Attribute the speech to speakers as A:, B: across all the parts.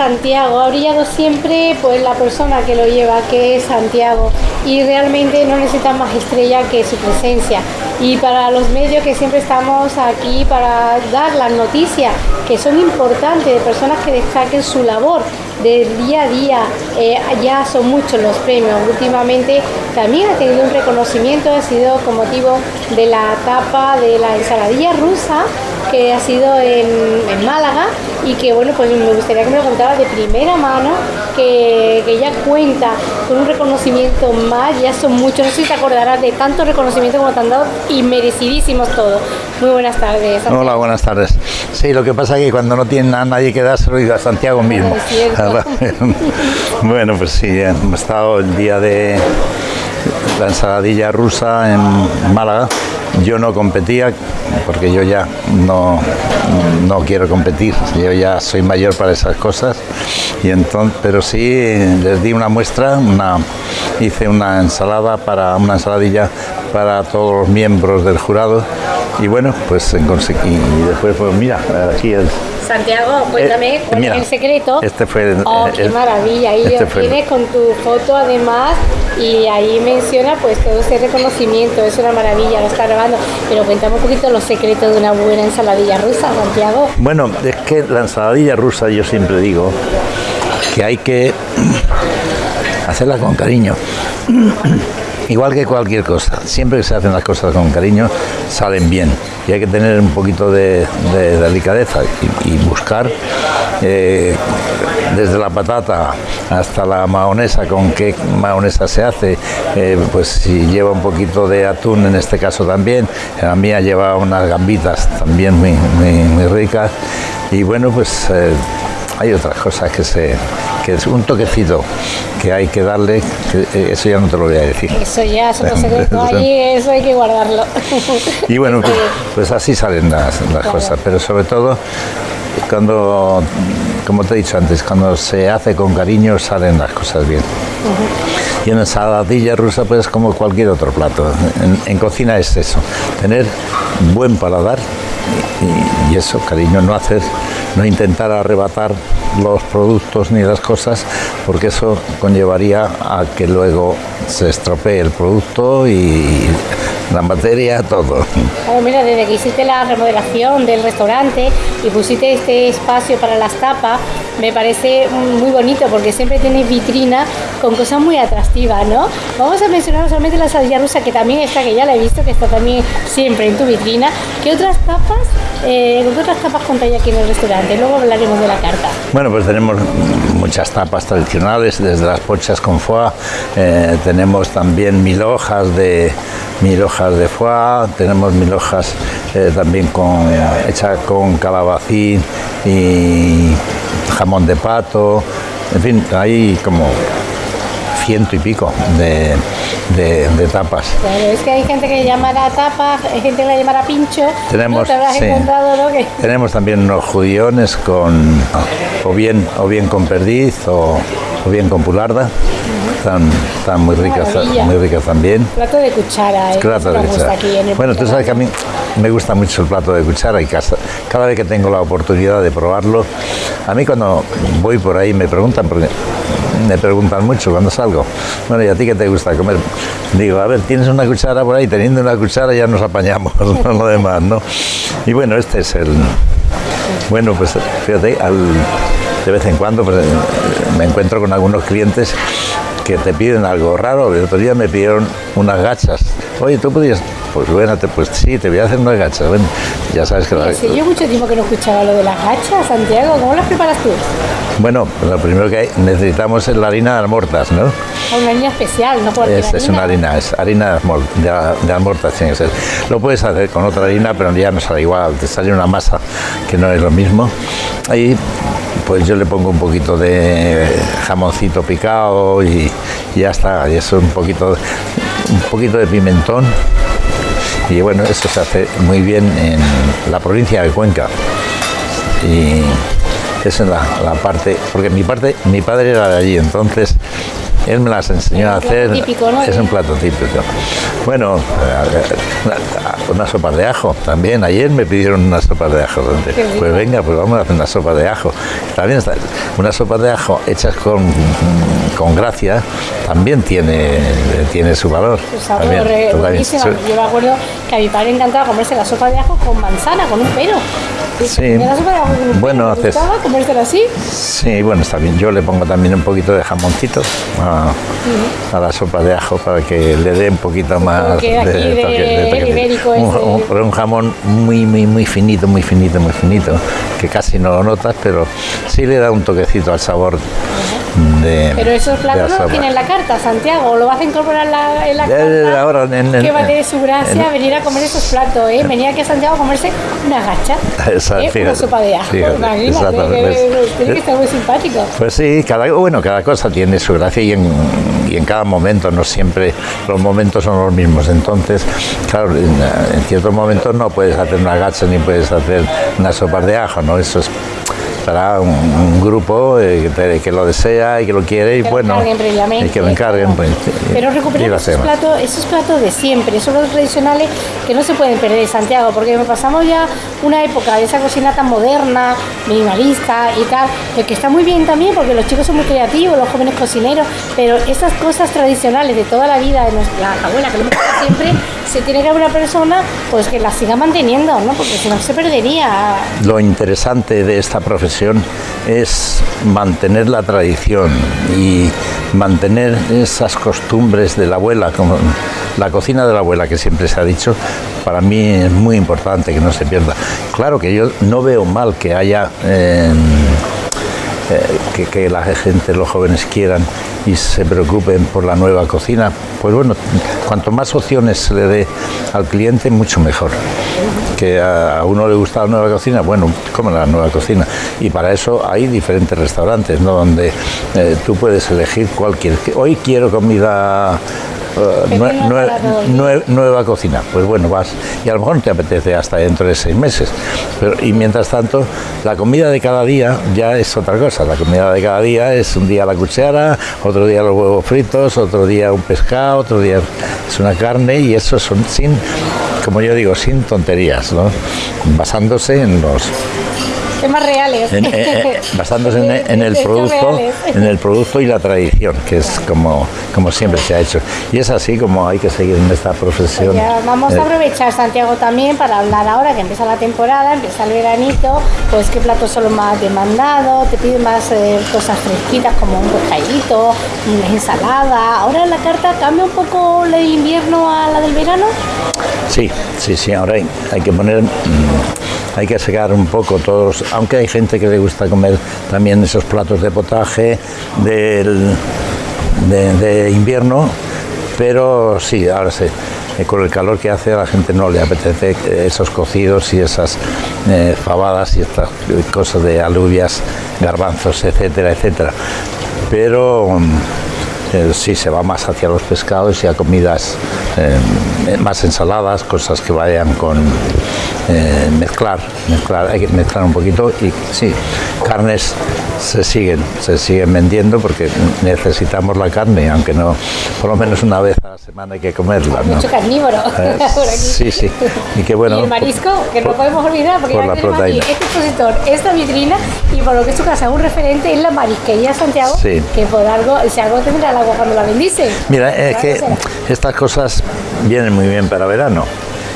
A: Santiago ha brillado siempre pues la persona que lo lleva, que es Santiago, y realmente no necesita más estrella que su presencia. Y para los medios que siempre estamos aquí para dar las noticias que son importantes de personas que destaquen su labor del día a día, eh, ya son muchos los premios. Últimamente también ha tenido un reconocimiento, ha sido con motivo de la tapa de la ensaladilla rusa que ha sido en, en Málaga y que bueno, pues me gustaría que me lo contara de primera mano, que, que ya cuenta con un reconocimiento más, ya son muchos, no sé si te acordarás de tantos reconocimientos como te han dado y merecidísimos todos. Muy buenas tardes. Santiago.
B: Hola, buenas tardes. Sí, lo que pasa es que cuando no tiene a nadie que dárselo, digo a Santiago mismo.
A: Es cierto.
B: bueno, pues sí, hemos estado el día de la ensaladilla rusa en Málaga. Yo no competía porque yo ya no, no quiero competir, yo ya soy mayor para esas cosas, y entonces, pero sí les di una muestra, una, hice una ensalada para una ensaladilla para todos los miembros del jurado y bueno, pues en conse- y después pues mira, aquí el,
A: Santiago, cuéntame
B: Eh,
A: cuál
B: mira,
A: es el secreto.
B: este fue el-
A: Oh,
B: el-
A: qué maravilla. Ahí
B: este el-
A: con tu foto además y ahí menciona pues todo ese reconocimiento. Es una maravilla, lo está grabando. Pero cuéntame un poquito los secretos de una buena ensaladilla rusa, Santiago.
B: Bueno, es que la ensaladilla rusa yo siempre digo que hay que hacerla con cariño. Igual que cualquier cosa, siempre que se hacen las cosas con cariño salen bien. Y hay que tener un poquito de, de delicadeza y, buscar eh, desde la patata hasta la mahonesa, con qué mahonesa se hace, eh, pues si lleva un poquito de atún en este caso también, la mía lleva unas gambitas también muy, muy, muy ricas. Y bueno pues eh, hay otras cosas que se que es un toquecito que hay que darle, que, eh, eso ya no te lo voy a decir.
A: Eso ya es otro secreto ahí, eso hay que guardarlo.
B: Y bueno, pues, pues así salen las, las cosas, pero sobre todo cuando, como te he dicho antes, cuando se hace con cariño salen las cosas bien. Y en ensaladilla rusa pues como cualquier otro plato. En, en cocina es eso, tener buen paladar y, y eso, cariño, no hacer, no intentar arrebatar los productos ni las cosas, porque eso conllevaría a que luego se estropee el producto y la materia, todo.
A: Claro, mira, desde que hiciste la remodelación del restaurante y pusiste este espacio para las tapas, me parece muy bonito porque siempre tienes vitrina con cosas muy atractivas, ¿no? Vamos a mencionar solamente la ensaladilla rusa, que también está, que ya la he visto, que está también siempre en tu vitrina. ¿Qué otras tapas, eh, con qué otras tapas contáis aquí en el restaurante? Luego hablaremos de la carta.
B: Bueno, pues tenemos muchas tapas tradicionales, desde las pochas con foie, eh, tenemos también mil hojas de mil hojas de foie, tenemos mil hojas eh, también con hecha con calabacín y jamón de pato, en fin, hay como ciento y pico de, de- de tapas.
A: Claro, es que hay gente que le llamará tapa, hay gente que le llamará pincho.
B: Tenemos,
A: ¿no? Te
B: sí.
A: encontrado, ¿no?
B: Tenemos también unos judiones con o bien o bien con perdiz o, o bien con pularda. Están, están muy ricas,
A: Maravilla.
B: muy ricas también.
A: Plato de cuchara, ¿eh?
B: Plato
A: Eso
B: de
A: nos gusta
B: cuchara.
A: aquí en el
B: Bueno, tú sabes que a mí me gusta mucho el plato de cuchara y casa- cada vez que tengo la oportunidad de probarlo, a mí cuando voy por ahí me preguntan, porque me preguntan mucho cuando salgo, bueno, ¿y a ti qué te gusta comer? Digo, a ver, ¿tienes una cuchara por ahí? Teniendo una cuchara ya nos apañamos, no lo demás, ¿no? Y bueno, este es el... Bueno, pues fíjate, al- de vez en cuando pues, me encuentro con algunos clientes que te piden algo raro. El otro día me pidieron unas gachas. Oye, ¿tú podías? Pues bueno, te- pues sí, te voy a hacer unas gachas. Bueno, ya sabes que... la-
A: Sí, yo mucho tiempo que no escuchaba lo de las gachas, Santiago. ¿Cómo las preparas tú?
B: Bueno, lo primero que hay- necesitamos es la harina de almortas, ¿no?
A: Una harina especial, no
B: Es, es una harina, es harina de, de almortas tiene que ser. Lo puedes hacer con otra harina, pero ya no sale igual, te sale una masa que no es lo mismo. Ahí pues yo le pongo un poquito de jamoncito picado y, ya está, y eso un poquito, un poquito de pimentón. Y bueno, eso se hace muy bien en la provincia de Cuenca. Y esa es la, la parte, porque mi parte, mi padre era de allí, entonces él me las enseñó a hacer.
A: típico, ¿no?
B: Es un plato típico. Bueno, eh, una, sopa de ajo también. Ayer me pidieron una sopa de ajo. Pues venga, pues vamos a hacer una sopa de ajo. También está, una sopa de ajo hechas con, con gracia también tiene, tiene su valor.
A: Su sabor
B: También,
A: eh. Yo me acuerdo que a mi padre encantaba comerse la sopa de ajo con manzana, con un pelo.
B: Sí.
A: De
B: Bueno,
A: pelo. ¿Te
B: haces-
A: gustaba así?
B: Sí, bueno, está bien. Yo le pongo también un poquito de jamoncito a, a la sopa de ajo para que le dé un poquito más
A: de-
B: toque-
A: ibérico
B: un, un- un jamón muy, muy, muy finito, muy finito, muy finito, que casi no lo notas, pero sí le da un toquecito al sabor de.
A: Pero esos
B: de la
A: platos no
B: sopa.
A: los tiene en la carta, Santiago. Lo vas a incorporar en la, en la carta.
B: ahora en- en-
A: que va a tener su gracia
B: en-
A: venir a comer esos platos, ¿eh? Venir aquí a Santiago a comerse una gacha.
B: Esa,
A: ¿eh? Una
B: fíjate,
A: sopa de ajo.
B: fíjate,
A: Imagínate,
B: exactamente.
A: que- tiene que estar muy simpático.
B: Pues sí, cada, bueno, cada cosa tiene su gracia y en, y en cada momento, no siempre los momentos son los mismos. Entonces, claro, en, en ciertos momentos no puedes hacer una gacha ni puedes hacer una sopa de ajo, ¿no? Eso es un, un grupo eh, que, te- que lo desea y que lo quiere y
A: Que
B: bueno, y que lo encarguen. Pues,
A: Pero
B: lo
A: recuperar esos platos, esos platos de siempre, esos platos tradicionales que no se pueden perder en Santiago, porque pasamos ya una época de esa cocina tan moderna, minimalista y tal, que está muy bien también porque los chicos son muy creativos, los jóvenes cocineros, pero esas cosas tradicionales de toda la vida de nuestra abuela, que lo hemos hecho siempre, se tiene que haber una persona pues que las siga manteniendo, ¿no? Porque si no se perdería.
B: Lo interesante de esta profesión es mantener la tradición y mantener esas costumbres de la abuela, como la cocina de la abuela que siempre se ha dicho, para mí es muy importante que no se pierda. Claro que yo no veo mal que haya eh, eh, que, que la gente, los jóvenes quieran y se preocupen por la nueva cocina, pues bueno, cuanto más opciones se le dé al cliente, mucho mejor. Que a uno le gusta la nueva cocina, bueno, come la nueva cocina. Y para eso hay diferentes restaurantes, ¿no? Donde eh, tú puedes elegir cualquier. Hoy quiero comida eh, nue- nue- nue- nueva cocina. Pues bueno, vas y a lo mejor no te apetece hasta dentro de seis meses. Pero, y mientras tanto, la comida de cada día ya es otra cosa. La comida de cada día es un día la cuchara, otro día los huevos fritos, otro día un pescado, otro día es una carne y eso son sin, como yo digo, sin tonterías, ¿no? basándose en los
A: Temas reales.
B: en- eh, eh, basándose en, en el producto en el producto y la tradición que es como como siempre se ha hecho y es así como hay que seguir en esta profesión
A: Ya, vamos
B: Eh,
A: a aprovechar Santiago también para hablar ahora que empieza la temporada, empieza el veranito, pues qué platos son los más demandados, te piden más eh, cosas fresquitas como un pescadito, una ensalada. Ahora la carta cambia un poco la de invierno a la del verano.
B: Sí, sí, sí, ahora hay, hay que poner, mm, hay que sacar un poco todos, aunque hay gente que le gusta comer también esos platos de potaje del, de, de invierno, pero sí, ahora sí, eh, con el calor que hace a la gente no le apetece eh, esos cocidos y esas eh, fabadas y estas eh, cosas de alubias, garbanzos, etcétera, etcétera. Pero mm, sí se va más hacia los pescados y a comidas eh, más ensaladas, cosas que vayan con eh, mezclar, mezclar, hay que mezclar un poquito y sí, carnes se siguen, se siguen vendiendo porque necesitamos la carne, aunque no, por lo menos una vez a la semana hay que comerla, ¿no?
A: Mucho carnívoro
B: Eh,
A: por aquí.
B: sí, sí, y qué bueno.
A: Y el marisco, que no podemos olvidar, porque
B: por
A: ya
B: la
A: tenemos
B: proteína.
A: aquí este expositor, esta vitrina, y por lo que es su casa, un referente es la marisquería Santiago,
B: Sí.
A: que por algo, si algo tendrá el agua cuando la bendice.
B: Mira, es que
A: será.
B: estas cosas vienen muy bien para verano.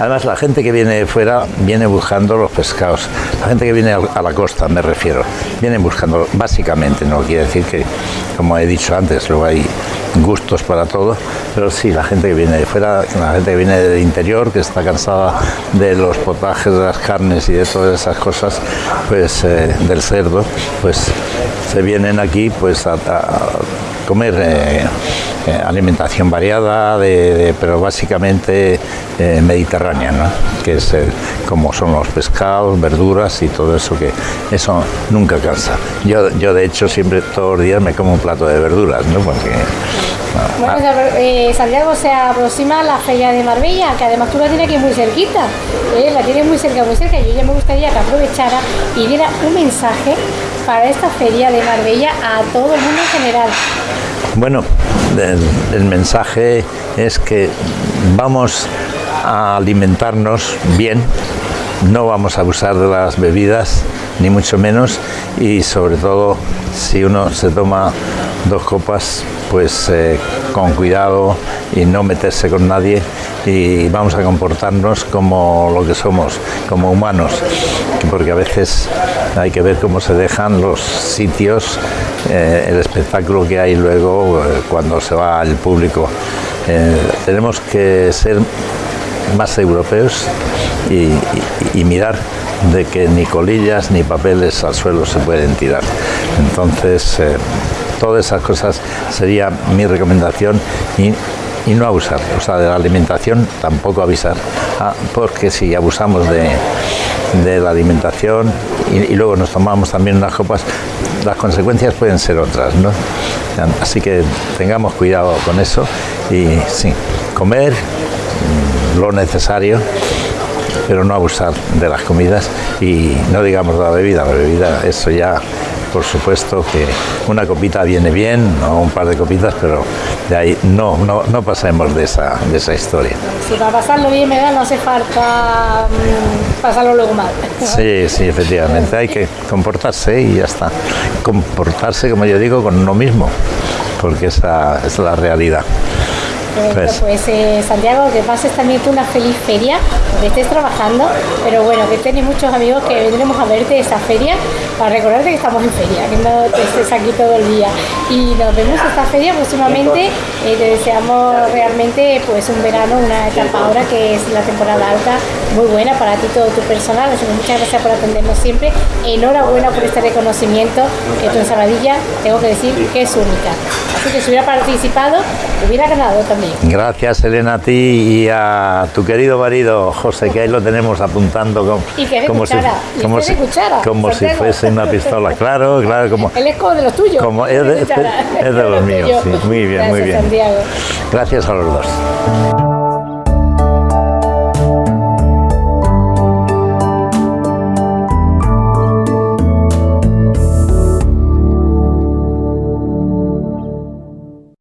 B: Además, la gente que viene de fuera viene buscando los pescados. La gente que viene a la costa, me refiero, viene buscando, básicamente, no quiere decir que, como he dicho antes, luego hay gustos para todo, pero sí, la gente que viene de fuera, la gente que viene del interior, que está cansada de los potajes, de las carnes y de todas esas cosas, pues eh, del cerdo, pues se vienen aquí pues a, a comer eh, eh, alimentación variada, de- pero básicamente mediterránea, ¿no? que es como son los pescados, verduras y todo eso que eso nunca cansa. Yo, yo de hecho siempre todos los días me como un plato de verduras, ¿no? Porque
A: Bueno, se- eh, Santiago se aproxima a la feria de Marbella, que además tú la tienes aquí muy cerquita, eh, la tienes muy cerca, muy cerca. Yo ya me gustaría que aprovechara y diera un mensaje para esta feria de Marbella a todo el mundo en general.
B: Bueno, el mensaje es que vamos a alimentarnos bien, no vamos a abusar de las bebidas, ni mucho menos, y sobre todo si uno se toma dos copas, pues eh, con cuidado y no meterse con nadie y vamos a comportarnos como lo que somos, como humanos, porque a veces hay que ver cómo se dejan los sitios, eh, el espectáculo que hay luego eh, cuando se va al público. tenemos que ser más europeos y, mirar de que ni colillas ni papeles al suelo se pueden tirar. Entonces, eh, todas esas cosas sería mi recomendación y, no abusar, o sea, de la alimentación tampoco avisar, ah, porque si abusamos de, la alimentación y, luego nos tomamos también unas copas, las consecuencias pueden ser otras, ¿no? Así que tengamos cuidado con eso y sí, comer lo necesario, pero no abusar de las comidas y no digamos de la bebida, la bebida, eso ya por supuesto que una copita viene bien, ¿no? un par de copitas, pero de ahí no, no, no pasemos de esa, de esa historia.
A: Si para pasarlo bien me da, no hace falta mm, pasarlo luego mal.
B: Sí, sí, efectivamente, hay que comportarse y ya está. Comportarse, como yo digo, con uno mismo, porque esa es la realidad.
A: Pues, eh, Santiago, que pases también tú una feliz feria, que estés trabajando, pero bueno, que tienes muchos amigos que vendremos a verte esta feria para recordarte que estamos en feria, que no te estés aquí todo el día. Y nos vemos esta feria próximamente. Eh, te deseamos realmente pues un verano, una etapa ahora que es la temporada alta, muy buena para ti todo tu personal. Así que muchas gracias por atendernos siempre. Enhorabuena por este reconocimiento que tu ensaladilla, tengo que decir que es única. Que si hubiera participado, hubiera ganado también.
B: Gracias, Elena, a ti y a tu querido marido José, que ahí lo tenemos apuntando
A: como, si,
B: como, si, como si fuese una pistola. Claro, claro. Como,
A: Él es como de los tuyos.
B: Como es, de, los míos, sí. Muy bien, muy bien. Gracias a los dos.